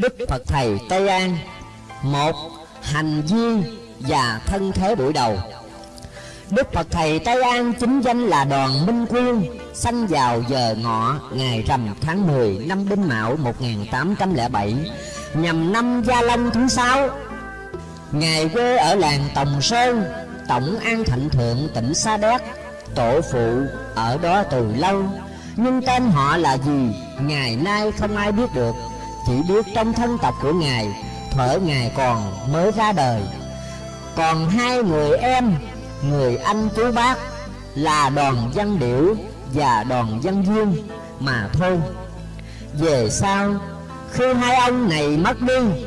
Đức Phật Thầy Tây An, một Hành vi và thân thế buổi đầu. Đức Phật Thầy Tây An chính danh là Đoàn Minh Quyên Sanh vào giờ ngọ ngày rằm tháng 10 năm Đinh Mão 1807 Nhằm năm Gia Long thứ sáu. Ngài quê ở làng Tòng Sơn, Tổng An Thạnh Thượng, tỉnh Sa Đéc. Tổ phụ ở đó từ lâu, Nhưng tên họ là gì, Ngày nay không ai biết được. Chỉ biết trong thân tộc của Ngài Thuở Ngài còn mới ra đời. Còn hai người em, Người anh chú bác Là đoàn văn điểu và đoàn văn dương Mà thôi. Về sau, Khi hai ông này mất đi,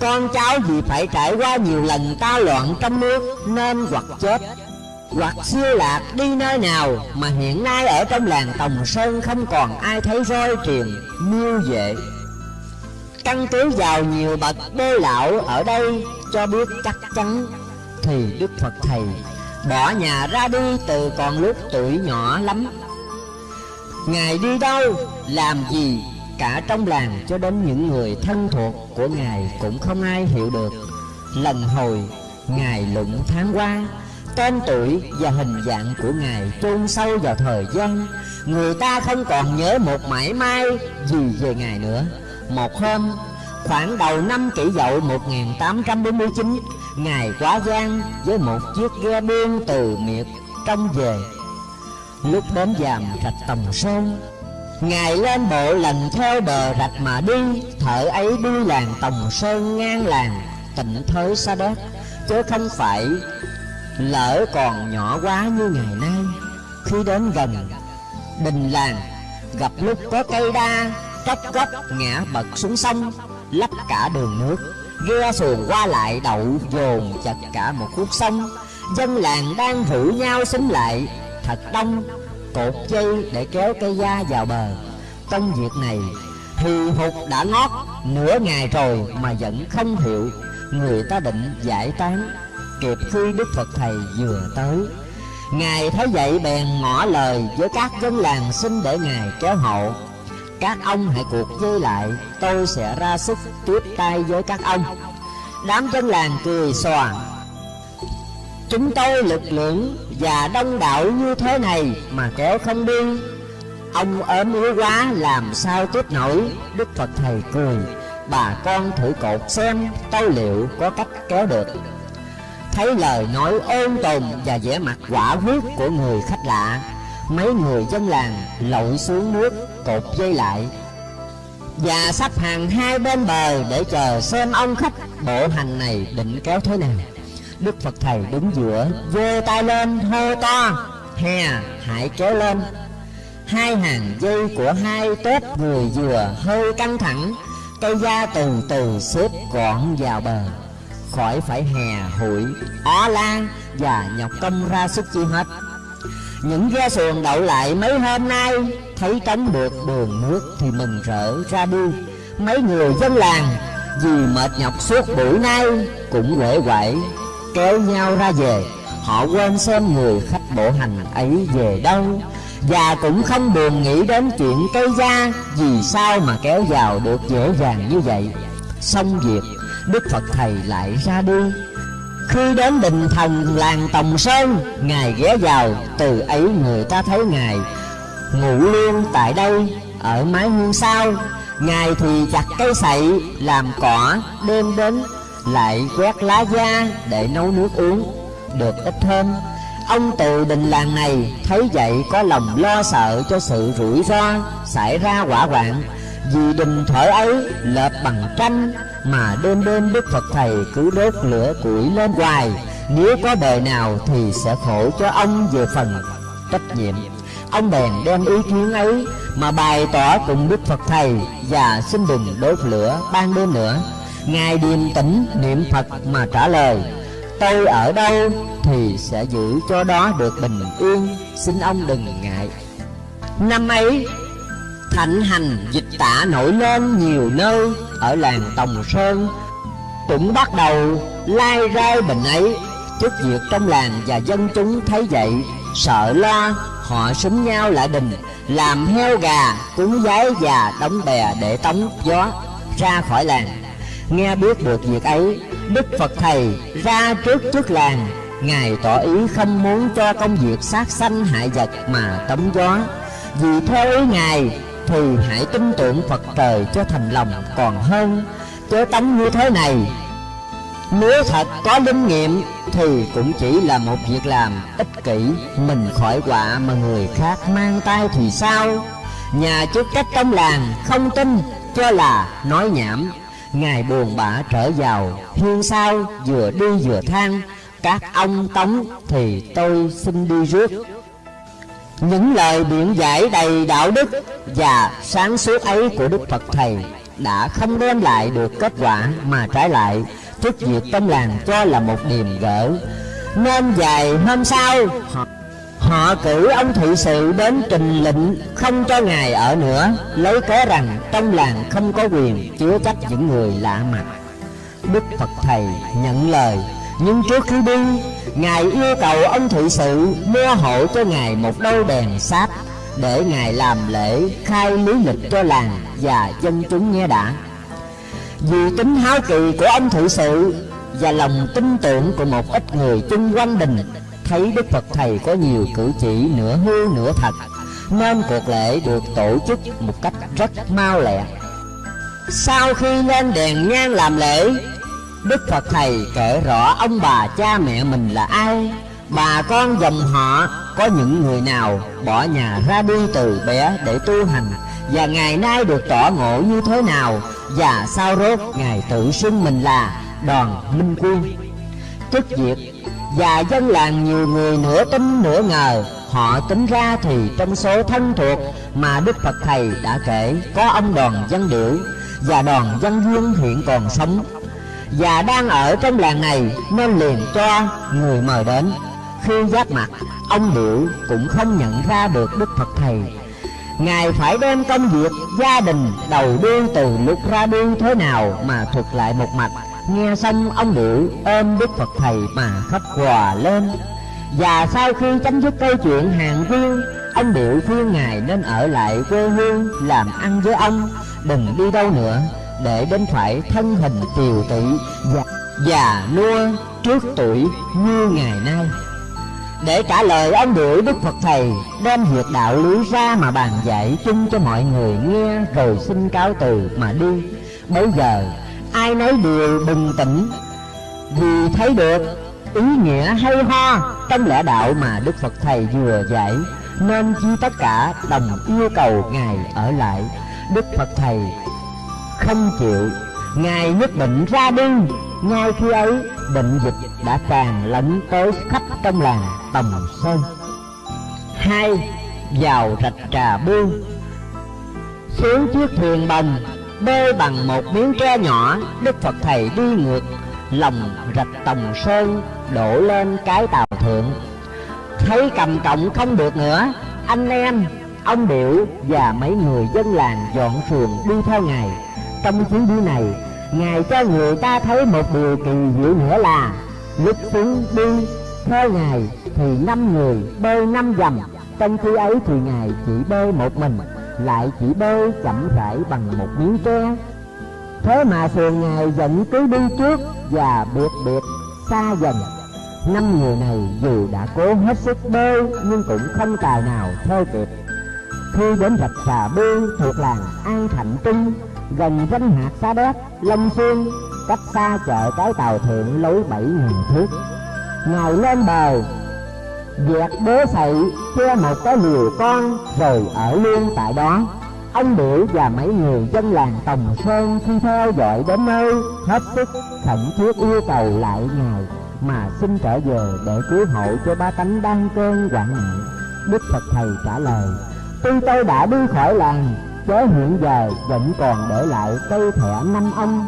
Con cháu vì phải trải qua nhiều lần ta loạn trong nước Nên hoặc chết, Hoặc siêu lạc đi nơi nào Mà hiện nay ở trong làng Tòng Sơn Không còn ai thấy roi truyền miêu vệ Căn cứ vào nhiều bậc bê lão ở đây Cho biết chắc chắn Thì Đức Phật Thầy Bỏ nhà ra đi từ còn lúc tuổi nhỏ lắm. Ngài đi đâu, làm gì Cả trong làng cho đến những người thân thuộc của Ngài Cũng không ai hiểu được. Lần hồi Ngài lụng tháng qua Tên tuổi và hình dạng của Ngài chôn sâu vào thời gian Người ta không còn nhớ một mãi may gì về Ngài nữa. Một hôm, khoảng đầu năm kỷ dậu 1849 Ngài quá gian với một chiếc ghe buôn từ miệt trong về. Lúc đến dàm rạch Tòng Sơn, Ngài lên bộ lần theo bờ rạch mà đi Thợ ấy đi làng Tòng Sơn ngang làng Tịnh thới xa đất Chứ không phải lỡ còn nhỏ quá như ngày nay. Khi đến gần, đình làng, Gặp lúc có cây đa Tróc cấp ngã bật xuống sông, Lấp cả đường nước. Ghe xuồng qua lại đậu dồn chật cả một khúc sông. Dân làng đang rủ nhau xúm lại, Thật đông, Cột dây để kéo cây da vào bờ. Công việc này Thì hụt đã ngót, nửa ngày rồi mà vẫn không hiểu. Người ta định giải tán, Kịp khi Đức Phật Thầy vừa tới. Ngài thấy vậy bèn ngỏ lời với các dân làng xin để Ngài kéo hậu các ông hãy cuộc dây lại, Tôi sẽ ra sức tiếp tay với các ông. Đám dân làng cười xòa Chúng tôi lực lượng và đông đảo như thế này Mà kéo không đi. Ông ốm yếu quá, làm sao tiếp nổi? Đức Phật Thầy cười. Bà con thử cột xem, tôi liệu có cách kéo được. Thấy lời nói ôn tồn và vẻ mặt quả quyết của người khách lạ Mấy người dân làng lội xuống nước cột dây lại. Và sắp hàng hai bên bờ để chờ xem ông khách bộ hành này định kéo thế nào. Đức Phật Thầy đứng giữa giơ tay lên hô to Hè hãy kéo lên. Hai hàng dây của hai tép người dừa hơi căng thẳng Cây da từ từ xếp gọn vào bờ. Khỏi phải hè hụi, ó lan và nhọc công ra sức chi hết những ghe xuồng đậu lại mấy hôm nay, Thấy trống được đường nước thì mừng rỡ ra đi. Mấy người dân làng, vì mệt nhọc suốt buổi nay, Cũng quể quậy kéo nhau ra về. Họ quên xem người khách bộ hành ấy về đâu. Và cũng không buồn nghĩ đến chuyện cây da Vì sao mà kéo vào được dễ dàng như vậy. Xong việc, Đức Phật Thầy lại ra đi khi đến đình thần làng Tòng Sơn, Ngài ghé vào, Từ ấy người ta thấy Ngài Ngủ luôn tại đây, Ở mái hiên sau Ngài thì chặt cây sậy, Làm cỏ đêm đến, Lại quét lá da để nấu nước uống, Được ít hơn Ông từ đình làng này Thấy vậy có lòng lo sợ cho sự rủi ro Xảy ra quả hoạn. Vì đình thở ấy lợp bằng tranh mà đêm đêm Đức Phật Thầy cứ đốt lửa củi lên hoài. Nếu có bề nào thì sẽ khổ cho ông về phần trách nhiệm. Ông bèn đem ý kiến ấy mà bày tỏ cùng Đức Phật Thầy Và xin đừng đốt lửa ban đêm nữa. Ngài điềm tĩnh niệm Phật mà trả lời, Tôi ở đâu thì sẽ giữ cho đó được bình yên. Xin ông đừng ngại. Năm ấy thạnh hành, dịch tả nổi lên nhiều nơi ở làng Tòng Sơn. Cũng bắt đầu lai rai bệnh ấy, trước việc trong làng và dân chúng thấy vậy, sợ lo, họ súng nhau lại đình, làm heo gà, cúng giấy và đóng bè để tống gió ra khỏi làng. Nghe biết được việc ấy, Đức Phật Thầy ra trước trước làng, Ngài tỏ ý không muốn cho công việc sát sanh hại vật mà tống gió. Vì theo ý Ngài thì hãy tin tưởng Phật trời cho thành lòng còn hơn Chớ tánh như thế này. Nếu thật có linh nghiệm thì cũng chỉ là một việc làm ích kỷ, Mình khỏi quả mà người khác mang tay thì sao? Nhà chức trách trong làng không tin, cho là nói nhảm. Ngài buồn bã trở vào Hiên sao? Vừa đi vừa than. Các ông tống thì tôi xin đi rước. Những lời biện giải đầy đạo đức Và sáng suốt ấy của Đức Phật Thầy Đã không đem lại được kết quả Mà trái lại. Trước việc trong làng cho là một điềm gỡ, Nên vài hôm sau, họ Họ cử ông thị sự đến trình lệnh không cho ngài ở nữa Lấy cớ rằng trong làng không có quyền chứa trách những người lạ mặt. Đức Phật Thầy nhận lời, Nhưng trước khi đi Ngài yêu cầu ông thị sự mua hộ cho Ngài một đôi đèn sáp Để Ngài làm lễ khai lý lịch cho làng và dân chúng nghe đã. Vì tính háo kỳ của ông thị sự Và lòng tin tưởng của một ít người chung quanh đình, thấy Đức Phật Thầy có nhiều cử chỉ nửa hư nửa thật, Nên cuộc lễ được tổ chức một cách rất mau lẹ. Sau khi lên đèn nhang làm lễ Đức Phật Thầy kể rõ ông bà cha mẹ mình là ai, Bà con dòng họ, có những người nào bỏ nhà ra đi từ bé để tu hành, Và ngày nay được tỏ ngộ như thế nào, Và sao rốt Ngài tự xưng mình là đoàn minh quân. Chức việc và dân làng nhiều người nửa tin nửa ngờ, Họ tính ra thì trong số thân thuộc mà Đức Phật Thầy đã kể Có ông đoàn Văn điểu, và đoàn Văn duyên hiện còn sống. Và đang ở trong làng này nên liền cho người mời đến. Khi giáp mặt, ông điệu cũng không nhận ra được Đức Phật Thầy. Ngài phải đem công việc gia đình đầu đuôi từ lúc ra đi thế nào mà thuật lại một mạch Nghe xong ông Điệu ôm Đức Phật Thầy mà khóc hòa lên. Và sau khi chấm dứt câu chuyện hàng viên Ông Điệu khuyên Ngài nên ở lại quê hương làm ăn với ông Đừng đi đâu nữa để đến phải thân hình tiều tụy, và, già nua trước tuổi như ngày nay. Để trả lời ông gửi Đức Phật Thầy đem việc đạo lý ra mà bàn dạy chung cho mọi người nghe rồi xin cáo từ mà đi. Bây giờ ai nấy đều bình tĩnh vì thấy được ý nghĩa hay ho trong lẽ đạo mà Đức Phật Thầy vừa dạy nên chi tất cả đồng yêu cầu Ngài ở lại. Đức Phật Thầy không chịu. Ngài nhất định ra đi. Ngay khi ấy, bệnh dịch đã tràn lẫn tới khắp trong làng Tầm Sơn. Hai, Vào rạch trà buông Xuống chiếc thuyền bồng, bê bằng một miếng tre nhỏ, đức phật thầy đi ngược. Lòng rạch tòng sơn đổ lên cái tàu thượng. Thấy cầm cộng không được nữa, anh em, ông điệu và mấy người dân làng dọn xuồng đi theo ngài trong chuyến đi này, ngài cho người ta thấy một điều kỳ diệu nữa là, lúc xuống đi, theo ngài thì năm người bơi năm dầm trong khi ấy thì ngài chỉ bơi một mình, lại chỉ bơi chậm rãi bằng một miếng tre. Thế mà thuyền ngài vẫn cứ đi trước và biệt biệt xa dần. Năm người này dù đã cố hết sức bơi, nhưng cũng không tài nào theo kịp. Khi đến rạch xà bê thuộc làng an thạnh trung gần danh hạt xa đéc long xuyên cách xa chợ cái tàu thượng lối bảy ngàn thước ngồi lên bờ Dẹt bố sậy che một cái liều con rồi ở luôn tại đó Ông biểu và mấy người dân làng Tòng Sơn khi theo dõi đến nơi hết sức khẩn thiết yêu cầu lại ngài mà xin trở về để cứu hộ cho ba tánh đang cơn hoạn nạn. Đức Phật Thầy trả lời, tuy tôi đã đi khỏi làng, chớ hiện giờ vẫn còn để lại cây thẻ năm ông.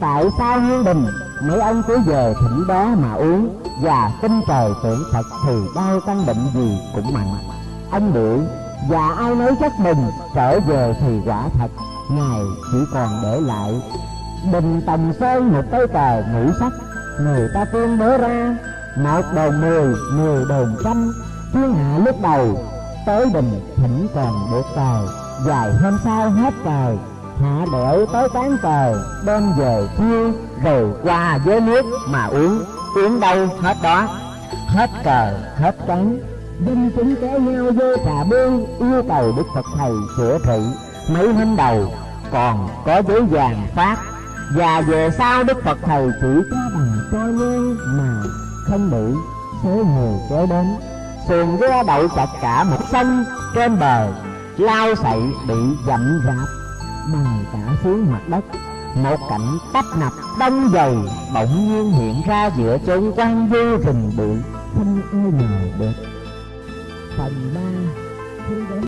Tại sao Hương Đình mấy ông cứ về thỉnh đó mà uống? Và tin trời tưởng thật thì bao căn bệnh gì cũng mạnh ông điệu và ai nói chắc mình trở về thì quả thật, ngài chỉ còn để lại bình tầm sơn một cây cờ ngũ sắc. Người ta tuyên bố ra, một đồng mười mười đồng trăm. Thiên hạ lúc đầu, tới đình thỉnh còn được cờ dài hôm sau hết trời, Hạ đẻo tới tán trời Đem về thiêu Rồi qua với nước mà uống. Uống đâu hết đó? Hết cờ, hết trắng. Dân chúng kéo nhau vô trà bương, Yêu cầu Đức Phật Thầy chữa trị. Mấy hôm đầu, còn có giấy vàng phát. Và về sau Đức Phật Thầy chỉ có bằng cho nhang Mà không bị số người kéo đến. Xuồng ghe đậu chặt cả một sông trên bờ lao sậy bị dậm rạp bằng cả xuống mặt đất. Một cảnh tấp nập đông dầu bỗng nhiên hiện ra giữa chốn quan vô rừng bụi không ai ngờ được phần ba